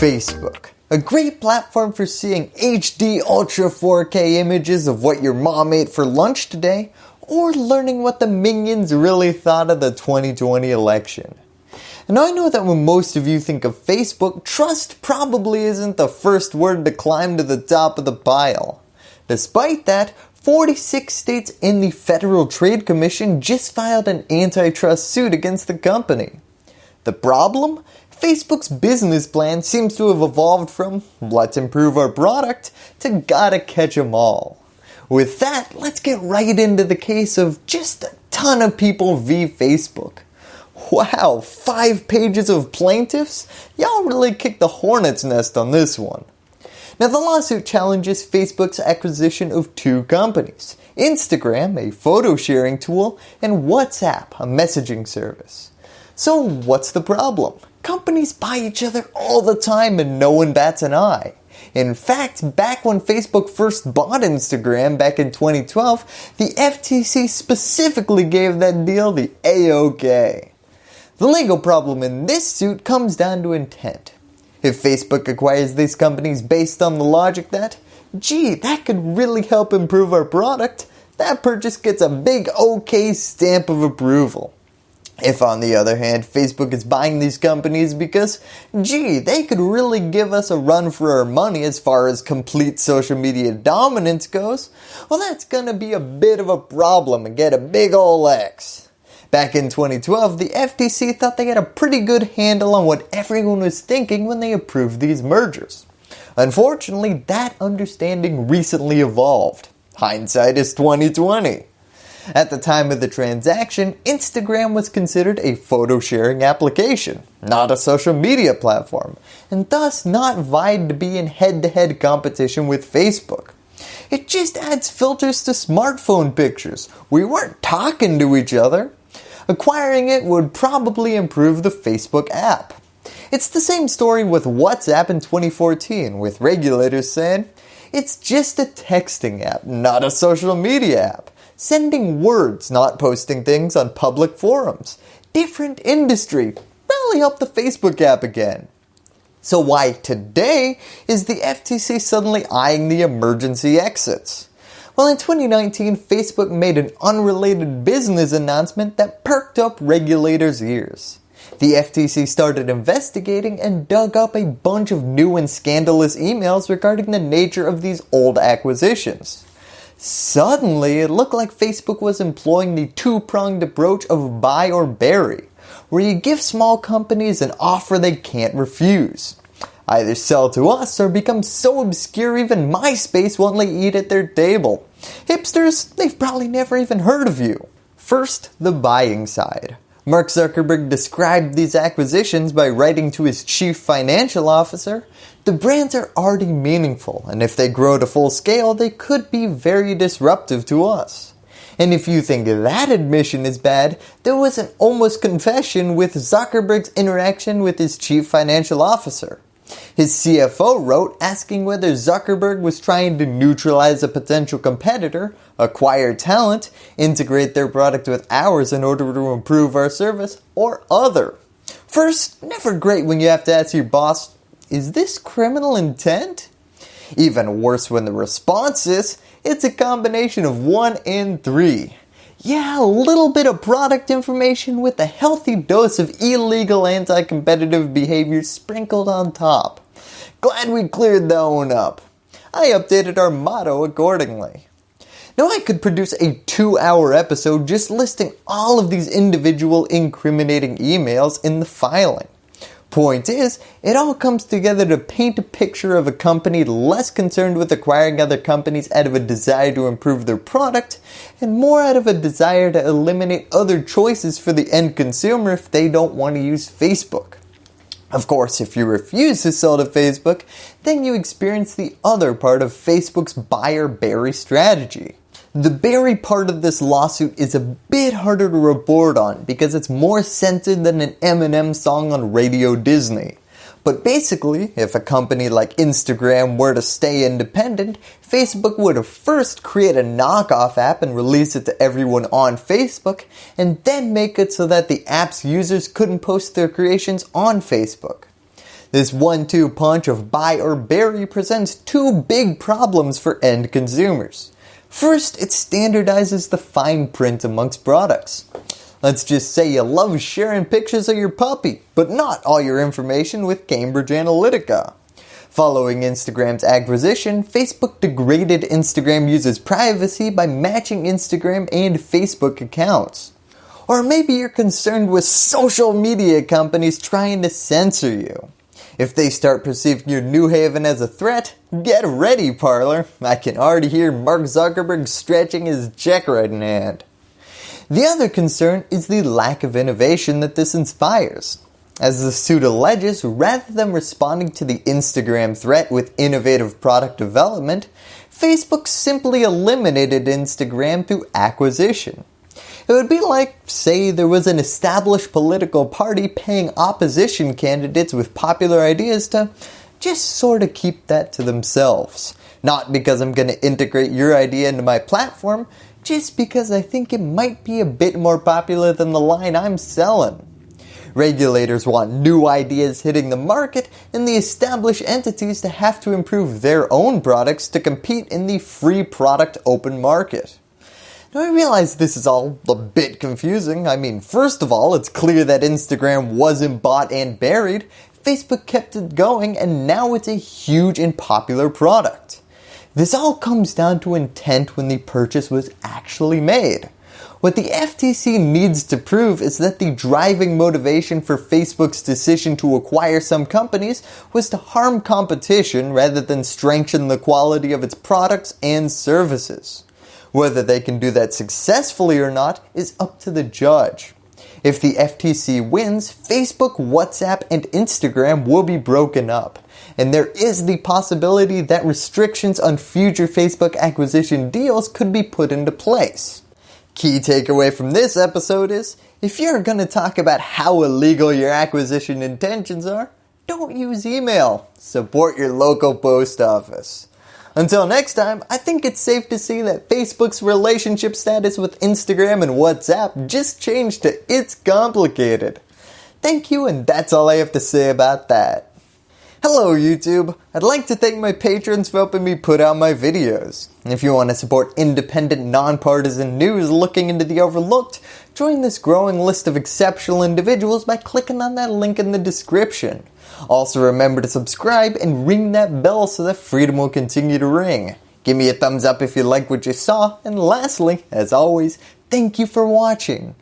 Facebook. A great platform for seeing HD Ultra 4K images of what your mom ate for lunch today or learning what the minions really thought of the 2020 election. And I know that when most of you think of Facebook, trust probably isn't the first word to climb to the top of the pile. Despite that, 46 states in the Federal Trade Commission just filed an antitrust suit against the company. The problem? Facebook's business plan seems to have evolved from let's improve our product to gotta catch 'em all. With that, let's get right into the case of just a ton of people v Facebook. Wow, five pages of plaintiffs? Y'all really kicked the hornet's nest on this one. Now the lawsuit challenges Facebook's acquisition of two companies, Instagram, a photo sharing tool, and WhatsApp, a messaging service. So what's the problem? Companies buy each other all the time and no one bats an eye. In fact, back when Facebook first bought Instagram back in 2012, the FTC specifically gave that deal the A-OK. The legal problem in this suit comes down to intent. If Facebook acquires these companies based on the logic that, gee, that could really help improve our product, that purchase gets a big OK stamp of approval. If on the other hand Facebook is buying these companies because gee they could really give us a run for our money as far as complete social media dominance goes, well that's gonna be a bit of a problem and get a big ol' X. Back in 2012, the FTC thought they had a pretty good handle on what everyone was thinking when they approved these mergers. Unfortunately, that understanding recently evolved. Hindsight is 2020. At the time of the transaction, Instagram was considered a photo sharing application, not a social media platform, and thus not vied to be in head-to-head -head competition with Facebook. It just adds filters to smartphone pictures. We weren't talking to each other. Acquiring it would probably improve the Facebook app. It's the same story with WhatsApp in 2014 with regulators saying, it's just a texting app, not a social media app. Sending words, not posting things on public forums. Different industry. rally up the Facebook app again. So why today is the FTC suddenly eyeing the emergency exits? Well in 2019 Facebook made an unrelated business announcement that perked up regulators ears. The FTC started investigating and dug up a bunch of new and scandalous emails regarding the nature of these old acquisitions. Suddenly, it looked like Facebook was employing the two-pronged approach of buy or bury, where you give small companies an offer they can't refuse. Either sell to us or become so obscure even MySpace won't let you eat at their table. Hipsters, they've probably never even heard of you. First, the buying side. Mark Zuckerberg described these acquisitions by writing to his chief financial officer, the brands are already meaningful and if they grow to full scale they could be very disruptive to us. And if you think that admission is bad, there was an almost confession with Zuckerberg's interaction with his chief financial officer. His CFO wrote asking whether Zuckerberg was trying to neutralize a potential competitor, acquire talent, integrate their product with ours in order to improve our service, or other. First, never great when you have to ask your boss, is this criminal intent? Even worse when the response is, it's a combination of one and three. Yeah, a little bit of product information with a healthy dose of illegal anti-competitive behavior sprinkled on top. Glad we cleared that one up. I updated our motto accordingly. Now I could produce a two hour episode just listing all of these individual incriminating emails in the filing. Point is, it all comes together to paint a picture of a company less concerned with acquiring other companies out of a desire to improve their product and more out of a desire to eliminate other choices for the end consumer if they don't want to use Facebook. Of course, if you refuse to sell to Facebook, then you experience the other part of Facebook's buyer bury strategy. The bury part of this lawsuit is a bit harder to report on because it's more censored than an Eminem song on Radio Disney. But basically, if a company like Instagram were to stay independent, Facebook would first create a knockoff app and release it to everyone on Facebook, and then make it so that the app's users couldn't post their creations on Facebook. This one-two punch of buy or bury presents two big problems for end consumers. First, it standardizes the fine print amongst products. Let's just say you love sharing pictures of your puppy, but not all your information with Cambridge Analytica. Following Instagram's acquisition, Facebook degraded Instagram users' privacy by matching Instagram and Facebook accounts. Or maybe you're concerned with social media companies trying to censor you. If they start perceiving your New Haven as a threat, get ready Parler. I can already hear Mark Zuckerberg stretching his check writing hand. The other concern is the lack of innovation that this inspires. As the suit alleges, rather than responding to the Instagram threat with innovative product development, Facebook simply eliminated Instagram through acquisition. It would be like, say, there was an established political party paying opposition candidates with popular ideas to just sort of keep that to themselves. Not because I'm going to integrate your idea into my platform, just because I think it might be a bit more popular than the line I'm selling. Regulators want new ideas hitting the market and the established entities to have to improve their own products to compete in the free product open market. Now I realize this is all a bit confusing. I mean, first of all, it's clear that Instagram wasn't bought and buried. Facebook kept it going and now it's a huge and popular product. This all comes down to intent when the purchase was actually made. What the FTC needs to prove is that the driving motivation for Facebook's decision to acquire some companies was to harm competition rather than strengthen the quality of its products and services. Whether they can do that successfully or not is up to the judge. If the FTC wins, Facebook, WhatsApp, and Instagram will be broken up. And there is the possibility that restrictions on future Facebook acquisition deals could be put into place. Key takeaway from this episode is, if you're going to talk about how illegal your acquisition intentions are, don't use email. Support your local post office. Until next time, I think it's safe to say that Facebook's relationship status with Instagram and WhatsApp just changed to it's complicated. Thank you and that's all I have to say about that. Hello YouTube, I'd like to thank my patrons for helping me put out my videos. If you want to support independent, nonpartisan news looking into the overlooked, join this growing list of exceptional individuals by clicking on that link in the description. Also remember to subscribe and ring that bell so that freedom will continue to ring. Give me a thumbs up if you like what you saw, and lastly, as always, thank you for watching.